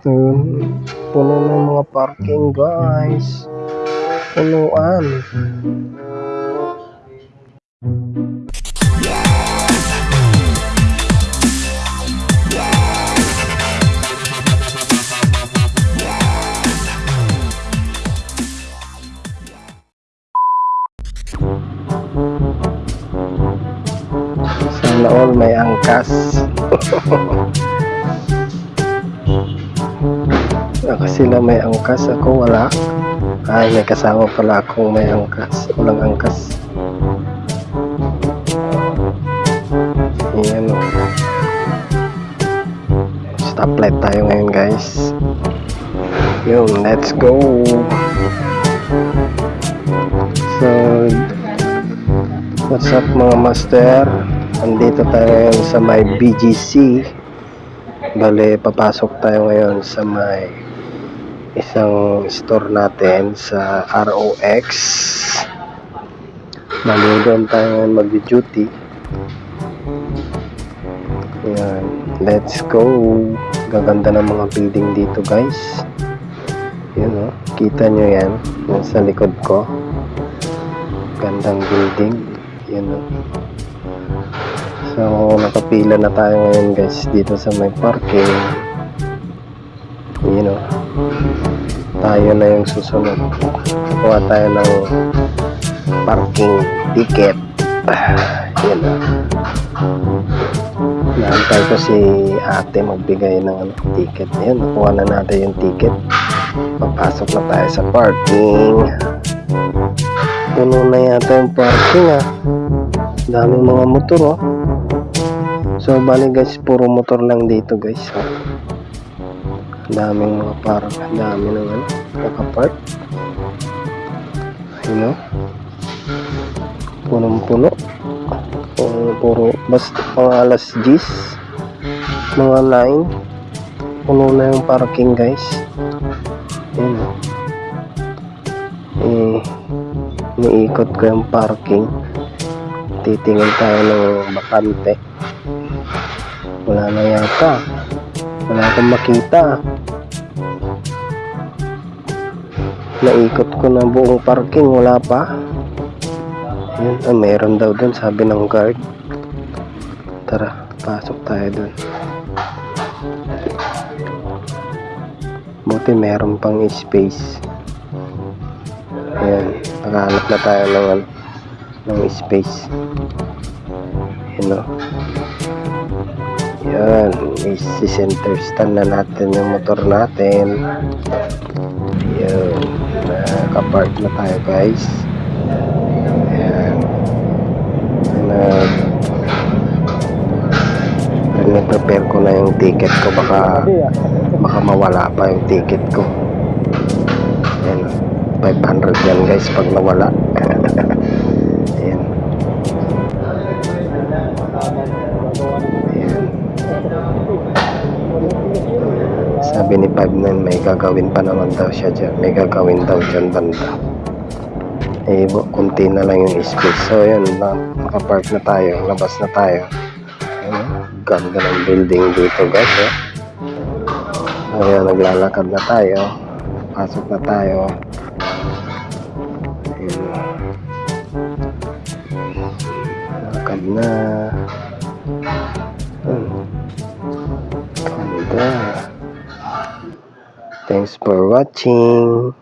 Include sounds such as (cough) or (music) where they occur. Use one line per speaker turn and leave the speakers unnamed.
Ayun, puno ng mga parking guys. Punuan. Sana all may angkas. (laughs) Ako sila may angkas, ako wala. Ay, may kasama pala akong may angkas. Walang angkas. Ayan o. Stoplight tayo ngayon guys. Yun, let's go. So, what's up mga master? Andito tayo ngayon sa may BGC. Bale, papasok tayo ngayon sa may isang store natin sa ROX. Bale, doon tayo mag-duty. Ayan, let's go. Gaganda ng mga building dito guys. Yun o, kita nyo yan. Yan sa likod ko. Gandang building. Yun o. So, nakapila na tayo ngayon guys dito sa may parking. Tayo na yung susunod. Kuha tayo ng parking ticket. (sighs) Yun na. Naantay ko si ate magbigay ng ano, ticket. Yan, nakuha na natin yung ticket. Papasok na tayo sa parking. Puno na yata yung parking ah. Daming mga motor oh. So bali guys, puro motor lang dito guys. Oh. Daming mga parang, dami ng ano, nakapark. Ayun oh. Punong-puno. Puro, puro, basta mga alas 10, mga 9. Puno na yung parking guys. Ayun oh. Eh, niikot ko yung parking. Titingin tayo ng bakante wala na yata wala akong makita. Naikot ko na buong parking wala pa. Yun ah, meron daw dun sabi ng guard. Tara pasok tayo dun. Buti meron pang space. Ayan nakahanap na tayo ng, ng space. Yun o yan, isi-center stand na natin yung motor natin. Yan, nakapark na tayo guys. Yan. Nag prepare ko na yung ticket ko baka baka mawala pa yung ticket ko. Yan, 500 yan guys pag nawala. (laughs) Sabi ni 59 may gagawin pa naman daw siya dyan. May gagawin daw dyan banda. Eh, kunti na lang yung space. So, yun, na, nakapark na tayo. Labas na tayo. Ayun, oh, ganda ng building dito, guys. Eh. Ayan, naglalakad na tayo. Pasok na tayo. Ayun. Lakad na. Thanks for watching.